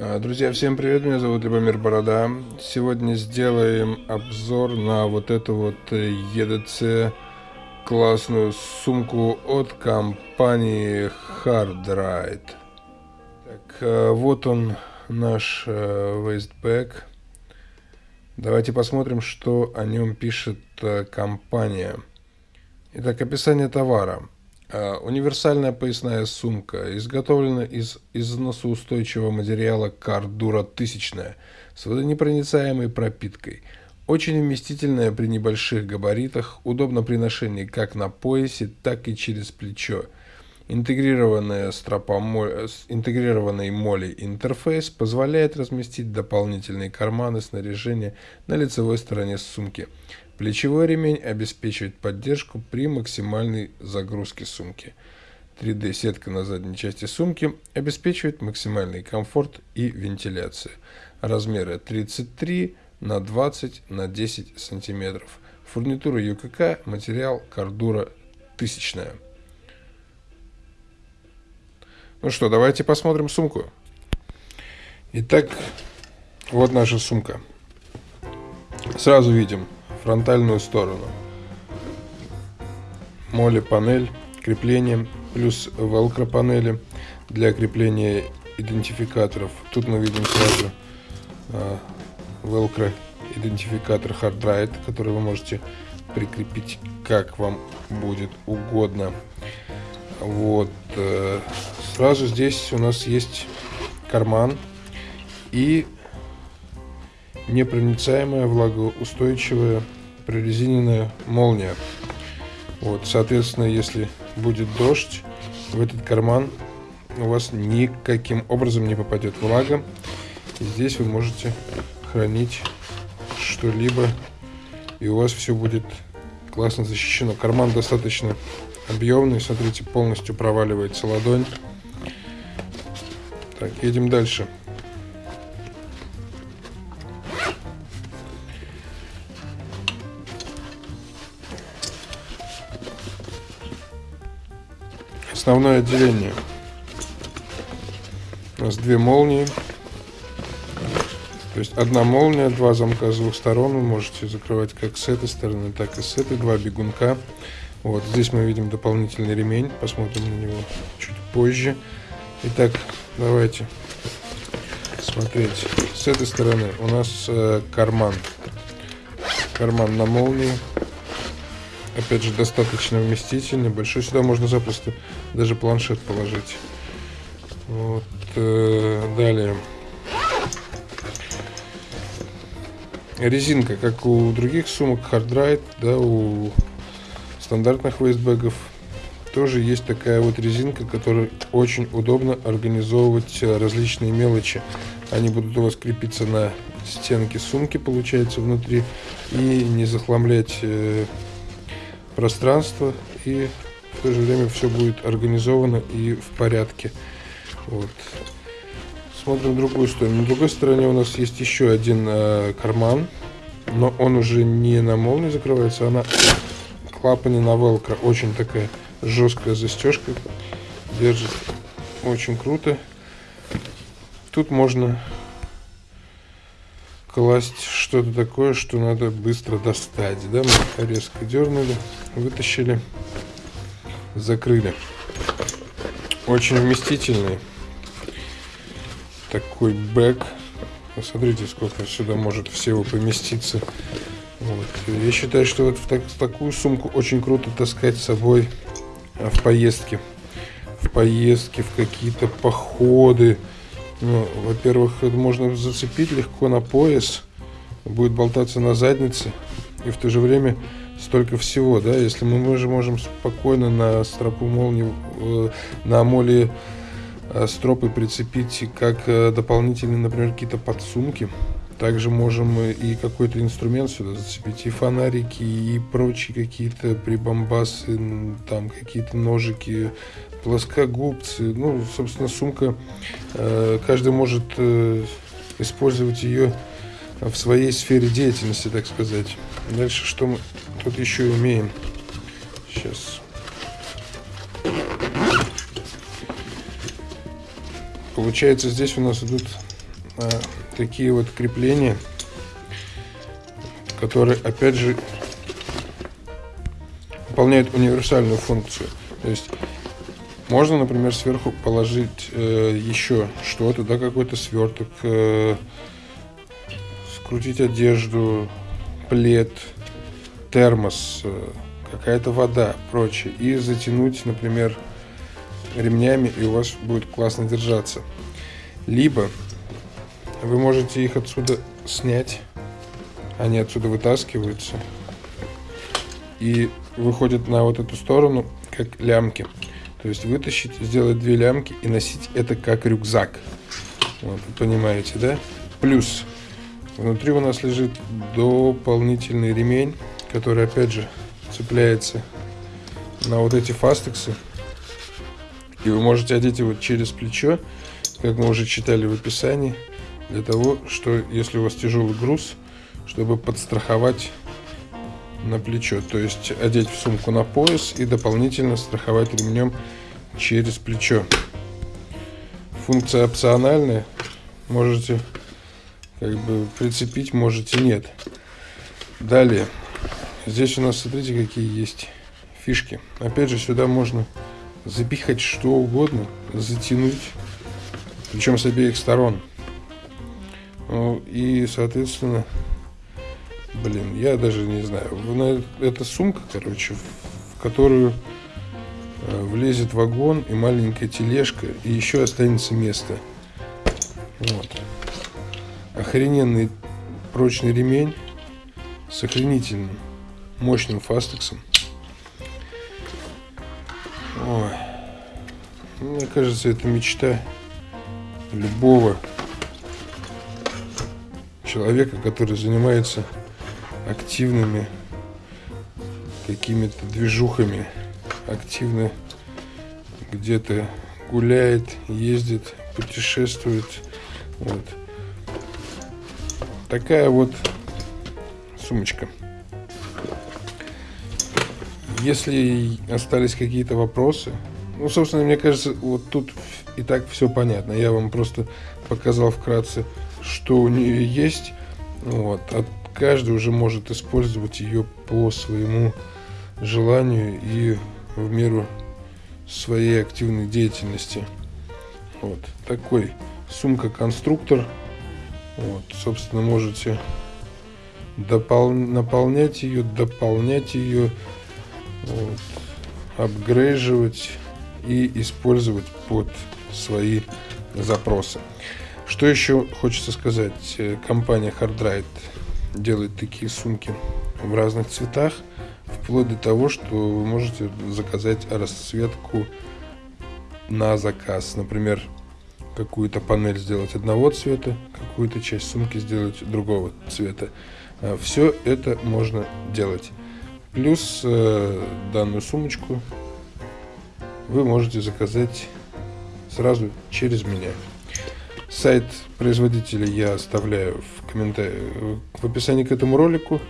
А, друзья, всем привет, меня зовут Любомир Борода. Сегодня сделаем обзор на вот эту вот EDC классную сумку от компании Hardride. Так, а, вот он наш вейстбэк. Давайте посмотрим, что о нем пишет компания. Итак, описание товара. А, универсальная поясная сумка изготовлена из износоустойчивого материала Кардура 1000 с водонепроницаемой пропиткой. Очень вместительная при небольших габаритах, удобно при ношении как на поясе, так и через плечо. Интегрированная стропомоль... Интегрированный моли интерфейс позволяет разместить дополнительные карманы снаряжения на лицевой стороне сумки. Плечевой ремень обеспечивает поддержку при максимальной загрузке сумки. 3D-сетка на задней части сумки обеспечивает максимальный комфорт и вентиляцию. Размеры 33 на 20 на 10 сантиметров. Фурнитура ЮКК, материал кордура тысячная. Ну что, давайте посмотрим сумку. Итак, вот наша сумка. Сразу видим фронтальную сторону. Моли панель, крепление, плюс велкро панели для крепления идентификаторов. Тут мы видим сразу а, велкро идентификатор Hard который вы можете прикрепить как вам будет угодно. Вот. Э, сразу здесь у нас есть карман и непроницаемая влагоустойчивая прорезиненная молния. Вот, соответственно, если будет дождь, в этот карман у вас никаким образом не попадет влага. И здесь вы можете хранить что-либо, и у вас все будет классно защищено. Карман достаточно объемный, смотрите, полностью проваливается ладонь. Так, едем дальше. Основное отделение. У нас две молнии. То есть одна молния, два замка с двух сторон. Вы можете закрывать как с этой стороны, так и с этой. Два бегунка. Вот здесь мы видим дополнительный ремень. Посмотрим на него чуть позже. Итак, давайте смотреть. С этой стороны у нас э, карман. Карман на молнии опять же, достаточно вместительный, большой. Сюда можно запросто даже планшет положить. Вот, э, далее. Резинка, как у других сумок Hardride, да, у стандартных вейстбэгов, тоже есть такая вот резинка, которая очень удобно организовывать различные мелочи. Они будут у вас крепиться на стенке сумки, получается, внутри, и не захламлять э, пространство и в то же время все будет организовано и в порядке. Вот. Смотрим другую сторону. На другой стороне у нас есть еще один э, карман, но он уже не на молнии закрывается, а на клапане на велкро. Очень такая жесткая застежка. Держит очень круто. Тут можно класть что-то такое, что надо быстро достать. Да? Мы резко дернули, вытащили, закрыли. Очень вместительный такой бэк. Посмотрите, сколько сюда может всего поместиться. Вот. Я считаю, что вот в, так, в такую сумку очень круто таскать с собой в поездке. В поездке, в какие-то походы. Ну, во-первых, можно зацепить легко на пояс, будет болтаться на заднице, и в то же время столько всего, да, если мы, мы же можем спокойно на стропу молнии, э, на моле э, стропы прицепить как э, дополнительные, например, какие-то подсумки. Также можем и какой-то инструмент сюда зацепить, и фонарики, и прочие какие-то прибамбасы, там какие-то ножики, плоскогубцы. Ну, собственно, сумка, э, каждый может э, использовать ее в своей сфере деятельности, так сказать. Дальше что мы тут еще имеем? Сейчас. Получается, здесь у нас идут а, такие вот крепления, которые, опять же, выполняют универсальную функцию. То есть можно, например, сверху положить э, еще что-то, да, какой-то сверток, э, скрутить одежду, плед, термос, э, какая-то вода, прочее, и затянуть, например, ремнями, и у вас будет классно держаться. Либо вы можете их отсюда снять, они отсюда вытаскиваются и выходят на вот эту сторону, как лямки. То есть вытащить, сделать две лямки и носить это как рюкзак. Вот, вы понимаете, да? Плюс внутри у нас лежит дополнительный ремень, который опять же цепляется на вот эти фастексы. И вы можете одеть его через плечо, как мы уже читали в описании, для того, что если у вас тяжелый груз, чтобы подстраховать на плечо. То есть одеть в сумку на пояс и дополнительно страховать ремнем через плечо. Функция опциональная. Можете как бы прицепить, можете нет. Далее. Здесь у нас, смотрите, какие есть фишки. Опять же, сюда можно запихать что угодно, затянуть, причем с обеих сторон. Ну, и, соответственно, блин, я даже не знаю. Это сумка, короче, в которую э, влезет вагон и маленькая тележка, и еще останется место. Вот. Охрененный прочный ремень с охренительным мощным фастексом. Ой. Мне кажется, это мечта любого человека, который занимается активными какими-то движухами, активно где-то гуляет, ездит, путешествует. Вот. Такая вот сумочка. Если остались какие-то вопросы, ну, собственно, мне кажется, вот тут и так все понятно. Я вам просто показал вкратце, что у нее есть. Вот. А каждый уже может использовать ее по своему желанию и в меру своей активной деятельности. Вот такой сумка-конструктор. Вот, собственно, можете допол наполнять ее, дополнять ее вот, апгрейживать и использовать под свои запросы. Что еще хочется сказать? Э, компания Hardride делает такие сумки в разных цветах, вплоть до того, что вы можете заказать расцветку на заказ. Например, какую-то панель сделать одного цвета, какую-то часть сумки сделать другого цвета. Э, Все это можно делать. Плюс э, данную сумочку вы можете заказать сразу через меня. Сайт производителя я оставляю в комментариях в описании к этому ролику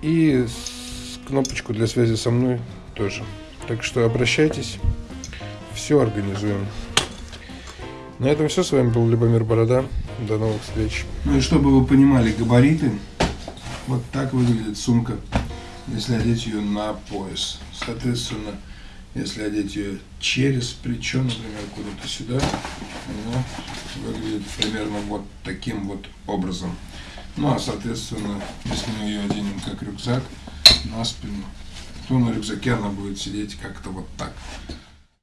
и кнопочку для связи со мной тоже. Так что обращайтесь, все организуем. На этом все. С вами был Любомир Борода. До новых встреч. Ну и чтобы вы понимали габариты, вот так выглядит сумка если одеть ее на пояс. Соответственно, если одеть ее через плечо, например, куда-то сюда, она выглядит примерно вот таким вот образом. Ну а соответственно, если мы ее оденем как рюкзак на спину, то на рюкзаке она будет сидеть как-то вот так.